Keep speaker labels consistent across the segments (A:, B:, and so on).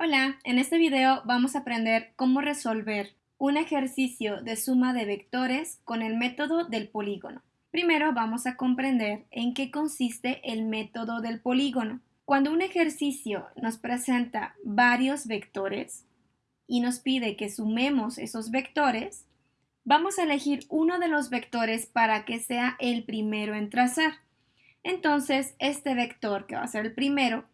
A: Hola, en este video vamos a aprender cómo resolver un ejercicio de suma de vectores con el método del polígono. Primero vamos a comprender en qué consiste el método del polígono. Cuando un ejercicio nos presenta varios vectores y nos pide que sumemos esos vectores, vamos a elegir uno de los vectores para que sea el primero en trazar. Entonces, este vector, que va a ser el primero,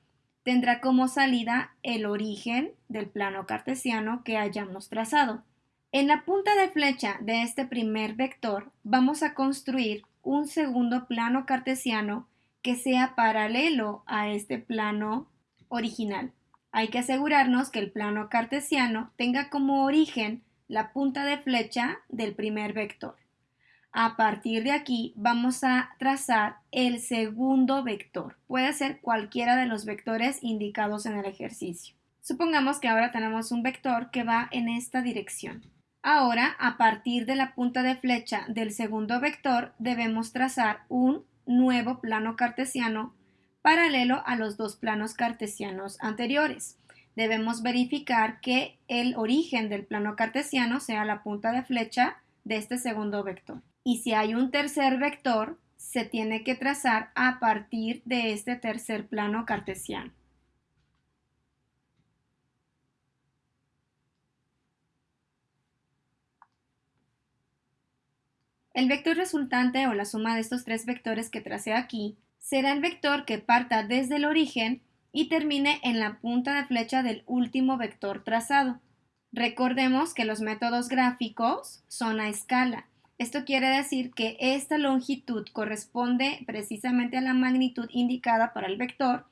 A: tendrá como salida el origen del plano cartesiano que hayamos trazado. En la punta de flecha de este primer vector vamos a construir un segundo plano cartesiano que sea paralelo a este plano original. Hay que asegurarnos que el plano cartesiano tenga como origen la punta de flecha del primer vector. A partir de aquí vamos a trazar el segundo vector. Puede ser cualquiera de los vectores indicados en el ejercicio. Supongamos que ahora tenemos un vector que va en esta dirección. Ahora, a partir de la punta de flecha del segundo vector, debemos trazar un nuevo plano cartesiano paralelo a los dos planos cartesianos anteriores. Debemos verificar que el origen del plano cartesiano sea la punta de flecha de este segundo vector. Y si hay un tercer vector, se tiene que trazar a partir de este tercer plano cartesiano. El vector resultante o la suma de estos tres vectores que tracé aquí será el vector que parta desde el origen y termine en la punta de flecha del último vector trazado. Recordemos que los métodos gráficos son a escala esto quiere decir que esta longitud corresponde precisamente a la magnitud indicada para el vector.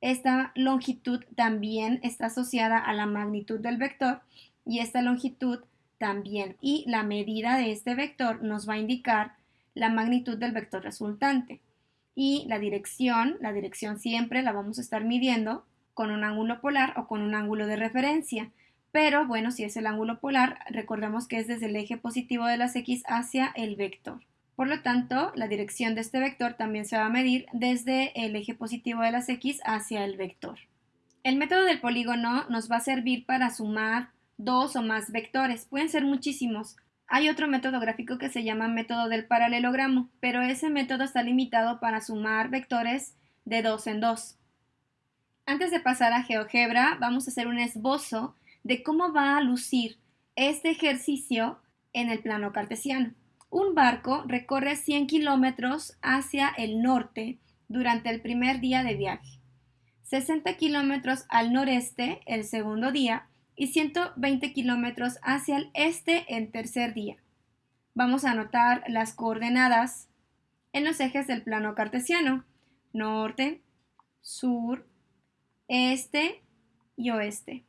A: Esta longitud también está asociada a la magnitud del vector y esta longitud también. Y la medida de este vector nos va a indicar la magnitud del vector resultante. Y la dirección, la dirección siempre la vamos a estar midiendo con un ángulo polar o con un ángulo de referencia. Pero bueno, si es el ángulo polar, recordemos que es desde el eje positivo de las x hacia el vector. Por lo tanto, la dirección de este vector también se va a medir desde el eje positivo de las x hacia el vector. El método del polígono nos va a servir para sumar dos o más vectores. Pueden ser muchísimos. Hay otro método gráfico que se llama método del paralelogramo, pero ese método está limitado para sumar vectores de dos en dos. Antes de pasar a GeoGebra, vamos a hacer un esbozo de cómo va a lucir este ejercicio en el plano cartesiano. Un barco recorre 100 kilómetros hacia el norte durante el primer día de viaje, 60 kilómetros al noreste el segundo día y 120 kilómetros hacia el este el tercer día. Vamos a anotar las coordenadas en los ejes del plano cartesiano, norte, sur, este y oeste.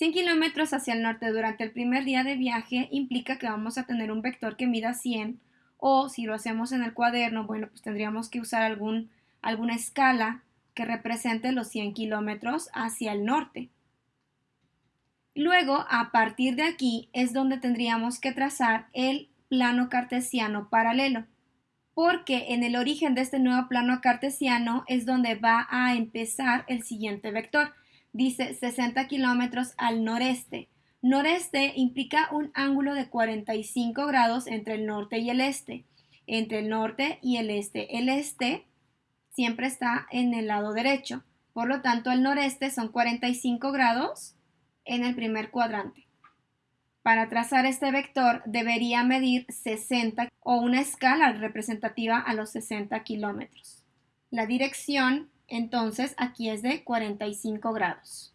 A: 100 kilómetros hacia el norte durante el primer día de viaje implica que vamos a tener un vector que mida 100 o si lo hacemos en el cuaderno, bueno, pues tendríamos que usar algún, alguna escala que represente los 100 kilómetros hacia el norte. Luego, a partir de aquí es donde tendríamos que trazar el plano cartesiano paralelo, porque en el origen de este nuevo plano cartesiano es donde va a empezar el siguiente vector dice 60 kilómetros al noreste. Noreste implica un ángulo de 45 grados entre el norte y el este. Entre el norte y el este. El este siempre está en el lado derecho. Por lo tanto, el noreste son 45 grados en el primer cuadrante. Para trazar este vector debería medir 60 o una escala representativa a los 60 kilómetros. La dirección entonces aquí es de 45 grados.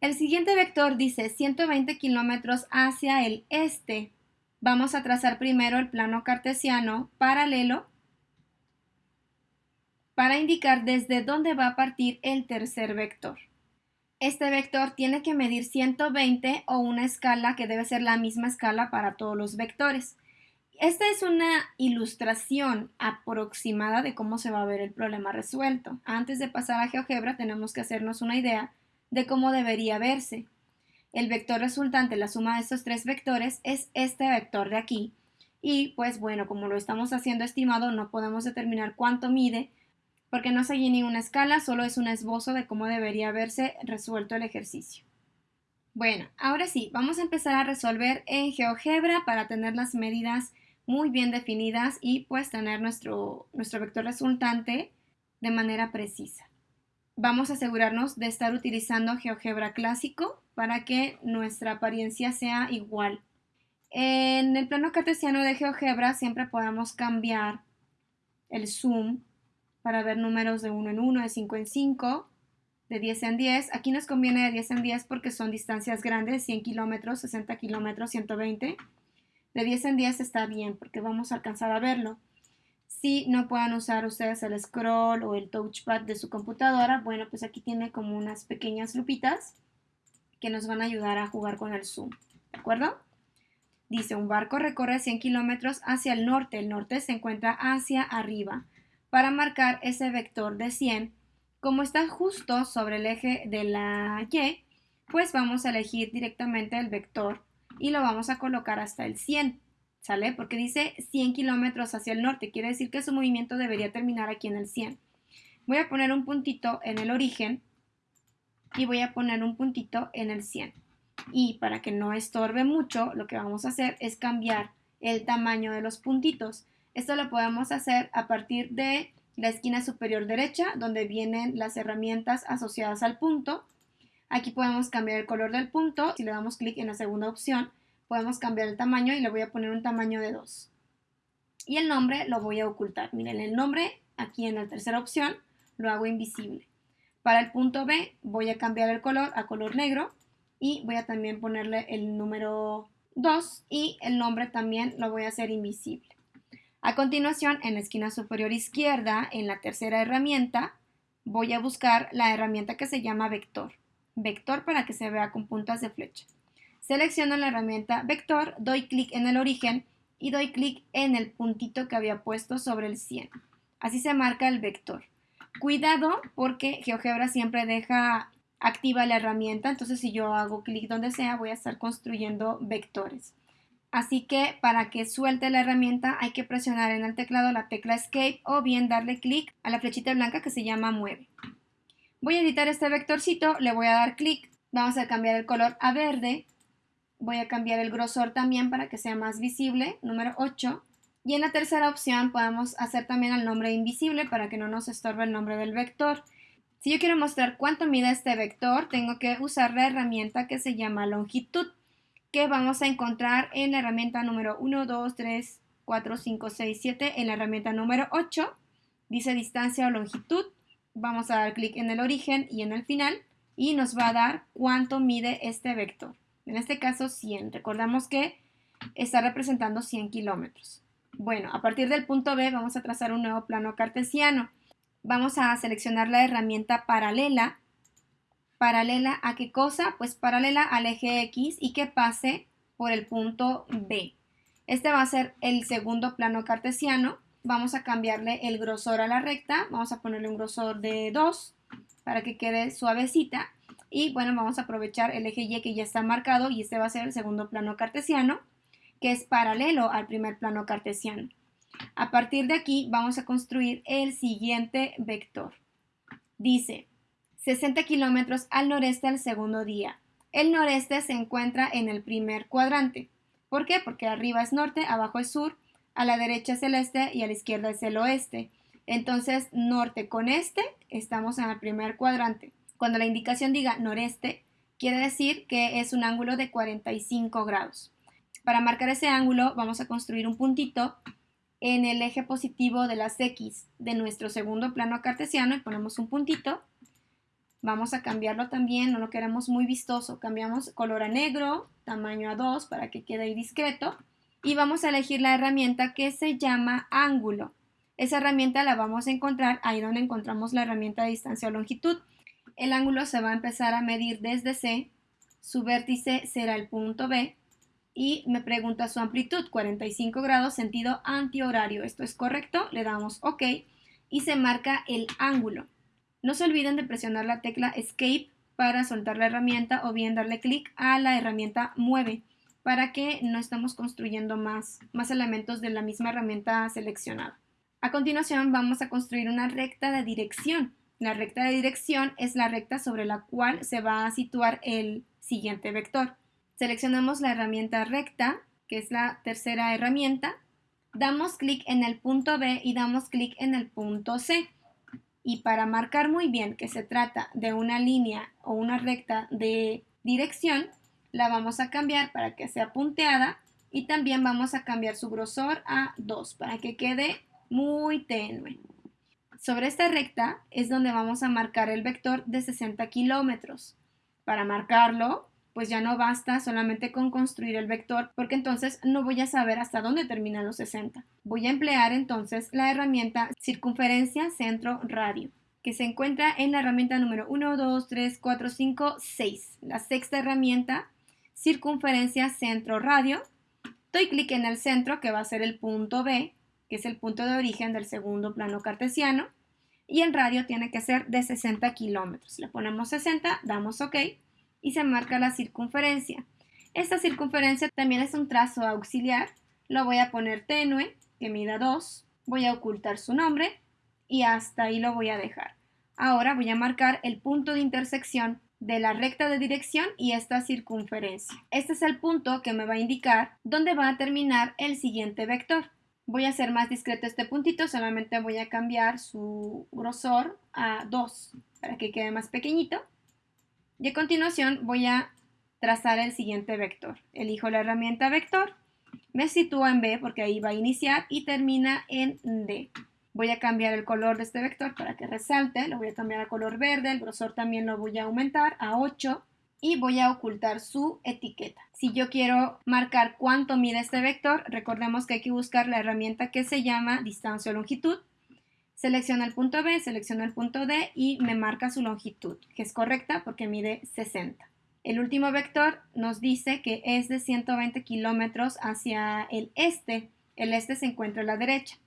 A: El siguiente vector dice 120 kilómetros hacia el este. Vamos a trazar primero el plano cartesiano paralelo para indicar desde dónde va a partir el tercer vector. Este vector tiene que medir 120 o una escala que debe ser la misma escala para todos los vectores. Esta es una ilustración aproximada de cómo se va a ver el problema resuelto. Antes de pasar a GeoGebra tenemos que hacernos una idea de cómo debería verse. El vector resultante, la suma de estos tres vectores, es este vector de aquí. Y pues bueno, como lo estamos haciendo estimado, no podemos determinar cuánto mide, porque no seguí ninguna escala, solo es un esbozo de cómo debería haberse resuelto el ejercicio. Bueno, ahora sí, vamos a empezar a resolver en GeoGebra para tener las medidas muy bien definidas y pues tener nuestro, nuestro vector resultante de manera precisa. Vamos a asegurarnos de estar utilizando GeoGebra clásico para que nuestra apariencia sea igual. En el plano cartesiano de GeoGebra siempre podemos cambiar el zoom para ver números de 1 en 1, de 5 en 5, de 10 en 10. Aquí nos conviene de 10 en 10 porque son distancias grandes, 100 kilómetros, 60 kilómetros, 120. De 10 en 10 está bien porque vamos a alcanzar a verlo. Si no puedan usar ustedes el scroll o el touchpad de su computadora, bueno, pues aquí tiene como unas pequeñas lupitas que nos van a ayudar a jugar con el zoom. ¿De acuerdo? Dice, un barco recorre 100 kilómetros hacia el norte. El norte se encuentra hacia arriba. Para marcar ese vector de 100, como está justo sobre el eje de la Y, pues vamos a elegir directamente el vector y lo vamos a colocar hasta el 100, ¿sale? Porque dice 100 kilómetros hacia el norte, quiere decir que su movimiento debería terminar aquí en el 100. Voy a poner un puntito en el origen y voy a poner un puntito en el 100. Y para que no estorbe mucho, lo que vamos a hacer es cambiar el tamaño de los puntitos. Esto lo podemos hacer a partir de la esquina superior derecha, donde vienen las herramientas asociadas al punto. Aquí podemos cambiar el color del punto. Si le damos clic en la segunda opción, podemos cambiar el tamaño y le voy a poner un tamaño de 2. Y el nombre lo voy a ocultar. Miren, el nombre aquí en la tercera opción lo hago invisible. Para el punto B voy a cambiar el color a color negro y voy a también ponerle el número 2 y el nombre también lo voy a hacer invisible. A continuación, en la esquina superior izquierda, en la tercera herramienta, voy a buscar la herramienta que se llama vector. Vector para que se vea con puntas de flecha. Selecciono la herramienta vector, doy clic en el origen y doy clic en el puntito que había puesto sobre el 100. Así se marca el vector. Cuidado porque GeoGebra siempre deja activa la herramienta, entonces si yo hago clic donde sea voy a estar construyendo vectores. Así que para que suelte la herramienta hay que presionar en el teclado la tecla Escape o bien darle clic a la flechita blanca que se llama Mueve. Voy a editar este vectorcito, le voy a dar clic, vamos a cambiar el color a verde, voy a cambiar el grosor también para que sea más visible, número 8. Y en la tercera opción podemos hacer también el nombre invisible para que no nos estorbe el nombre del vector. Si yo quiero mostrar cuánto mide este vector, tengo que usar la herramienta que se llama longitud que vamos a encontrar en la herramienta número 1, 2, 3, 4, 5, 6, 7, en la herramienta número 8, dice distancia o longitud, vamos a dar clic en el origen y en el final y nos va a dar cuánto mide este vector. En este caso 100, recordamos que está representando 100 kilómetros. Bueno, a partir del punto B vamos a trazar un nuevo plano cartesiano. Vamos a seleccionar la herramienta paralela ¿Paralela a qué cosa? Pues paralela al eje X y que pase por el punto B. Este va a ser el segundo plano cartesiano. Vamos a cambiarle el grosor a la recta. Vamos a ponerle un grosor de 2 para que quede suavecita. Y bueno, vamos a aprovechar el eje Y que ya está marcado y este va a ser el segundo plano cartesiano, que es paralelo al primer plano cartesiano. A partir de aquí vamos a construir el siguiente vector. Dice 60 kilómetros al noreste al segundo día. El noreste se encuentra en el primer cuadrante. ¿Por qué? Porque arriba es norte, abajo es sur, a la derecha es el este y a la izquierda es el oeste. Entonces, norte con este, estamos en el primer cuadrante. Cuando la indicación diga noreste, quiere decir que es un ángulo de 45 grados. Para marcar ese ángulo, vamos a construir un puntito en el eje positivo de las X de nuestro segundo plano cartesiano y ponemos un puntito Vamos a cambiarlo también, no lo queremos muy vistoso. Cambiamos color a negro, tamaño a 2 para que quede ahí discreto. Y vamos a elegir la herramienta que se llama ángulo. Esa herramienta la vamos a encontrar ahí donde encontramos la herramienta de distancia o longitud. El ángulo se va a empezar a medir desde C, su vértice será el punto B y me pregunta su amplitud, 45 grados, sentido antihorario. ¿Esto es correcto? Le damos OK y se marca el ángulo. No se olviden de presionar la tecla Escape para soltar la herramienta o bien darle clic a la herramienta Mueve para que no estemos construyendo más elementos de la misma herramienta seleccionada. A continuación vamos a construir una recta de dirección. La recta de dirección es la recta sobre la cual se va a situar el siguiente vector. Seleccionamos la herramienta recta, que es la tercera herramienta, damos clic en el punto B y damos clic en el punto C. Y para marcar muy bien que se trata de una línea o una recta de dirección, la vamos a cambiar para que sea punteada y también vamos a cambiar su grosor a 2 para que quede muy tenue. Sobre esta recta es donde vamos a marcar el vector de 60 kilómetros. Para marcarlo, pues ya no basta solamente con construir el vector, porque entonces no voy a saber hasta dónde terminan los 60. Voy a emplear entonces la herramienta circunferencia centro radio, que se encuentra en la herramienta número 1, 2, 3, 4, 5, 6. La sexta herramienta, circunferencia centro radio. Doy clic en el centro, que va a ser el punto B, que es el punto de origen del segundo plano cartesiano, y el radio tiene que ser de 60 kilómetros. Le ponemos 60, damos OK y se marca la circunferencia. Esta circunferencia también es un trazo auxiliar. Lo voy a poner tenue, que mida 2. Voy a ocultar su nombre y hasta ahí lo voy a dejar. Ahora voy a marcar el punto de intersección de la recta de dirección y esta circunferencia. Este es el punto que me va a indicar dónde va a terminar el siguiente vector. Voy a hacer más discreto este puntito, solamente voy a cambiar su grosor a 2 para que quede más pequeñito. Y a continuación voy a trazar el siguiente vector. Elijo la herramienta vector, me sitúo en B porque ahí va a iniciar y termina en D. Voy a cambiar el color de este vector para que resalte, lo voy a cambiar a color verde, el grosor también lo voy a aumentar a 8 y voy a ocultar su etiqueta. Si yo quiero marcar cuánto mide este vector, recordemos que hay que buscar la herramienta que se llama distancia o longitud. Selecciono el punto B, selecciono el punto D y me marca su longitud, que es correcta porque mide 60. El último vector nos dice que es de 120 kilómetros hacia el este. El este se encuentra a la derecha.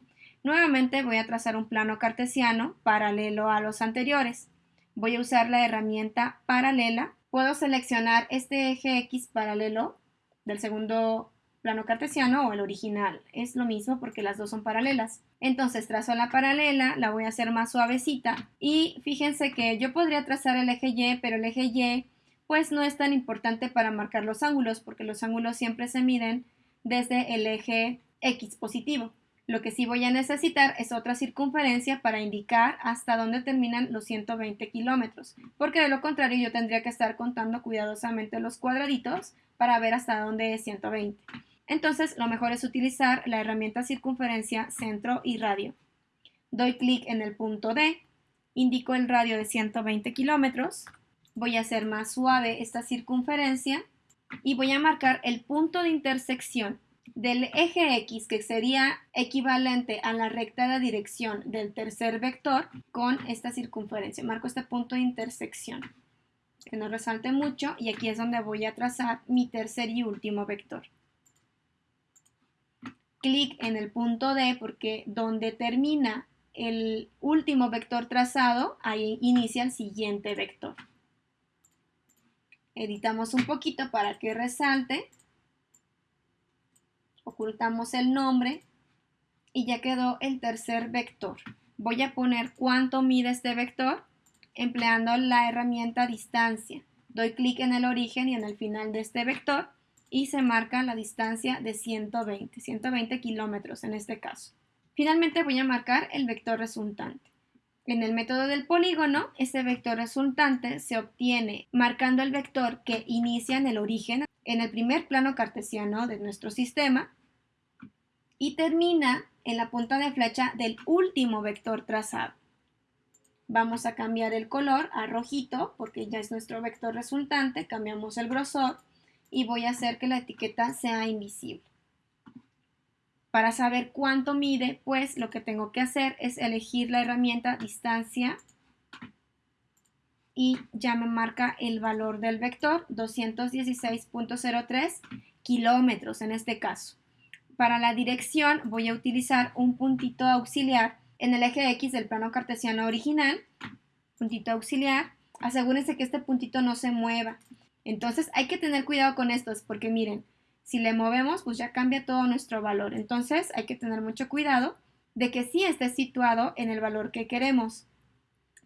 A: Nuevamente voy a trazar un plano cartesiano paralelo a los anteriores. Voy a usar la herramienta paralela puedo seleccionar este eje X paralelo del segundo plano cartesiano o el original. Es lo mismo porque las dos son paralelas. Entonces trazo la paralela, la voy a hacer más suavecita y fíjense que yo podría trazar el eje Y, pero el eje Y pues no es tan importante para marcar los ángulos porque los ángulos siempre se miden desde el eje X positivo. Lo que sí voy a necesitar es otra circunferencia para indicar hasta dónde terminan los 120 kilómetros, porque de lo contrario yo tendría que estar contando cuidadosamente los cuadraditos para ver hasta dónde es 120. Entonces lo mejor es utilizar la herramienta circunferencia centro y radio. Doy clic en el punto D, indico el radio de 120 kilómetros, voy a hacer más suave esta circunferencia y voy a marcar el punto de intersección del eje X, que sería equivalente a la recta de dirección del tercer vector, con esta circunferencia. Marco este punto de intersección, que no resalte mucho, y aquí es donde voy a trazar mi tercer y último vector. Clic en el punto D, porque donde termina el último vector trazado, ahí inicia el siguiente vector. Editamos un poquito para que resalte ocultamos el nombre y ya quedó el tercer vector. Voy a poner cuánto mide este vector empleando la herramienta distancia. Doy clic en el origen y en el final de este vector y se marca la distancia de 120, 120 kilómetros en este caso. Finalmente voy a marcar el vector resultante. En el método del polígono, ese vector resultante se obtiene marcando el vector que inicia en el origen en el primer plano cartesiano de nuestro sistema y termina en la punta de flecha del último vector trazado. Vamos a cambiar el color a rojito porque ya es nuestro vector resultante, cambiamos el grosor y voy a hacer que la etiqueta sea invisible. Para saber cuánto mide, pues lo que tengo que hacer es elegir la herramienta distancia y ya me marca el valor del vector, 216.03 kilómetros en este caso. Para la dirección voy a utilizar un puntito auxiliar en el eje X del plano cartesiano original. Puntito auxiliar. Asegúrense que este puntito no se mueva. Entonces hay que tener cuidado con estos porque miren, si le movemos pues ya cambia todo nuestro valor. Entonces hay que tener mucho cuidado. de que sí esté situado en el valor que queremos.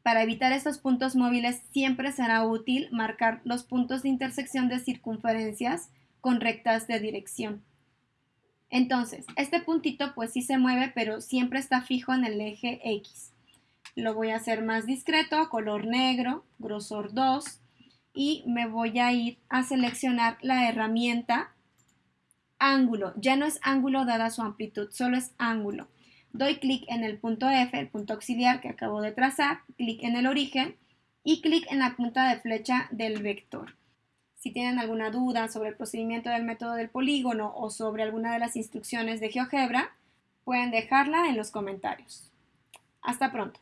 A: Para evitar estos puntos móviles siempre será útil marcar los puntos de intersección de circunferencias con rectas de dirección. Entonces, este puntito pues sí se mueve, pero siempre está fijo en el eje X. Lo voy a hacer más discreto, color negro, grosor 2, y me voy a ir a seleccionar la herramienta ángulo. Ya no es ángulo dada su amplitud, solo es ángulo. Doy clic en el punto F, el punto auxiliar que acabo de trazar, clic en el origen y clic en la punta de flecha del vector. Si tienen alguna duda sobre el procedimiento del método del polígono o sobre alguna de las instrucciones de GeoGebra, pueden dejarla en los comentarios. Hasta pronto.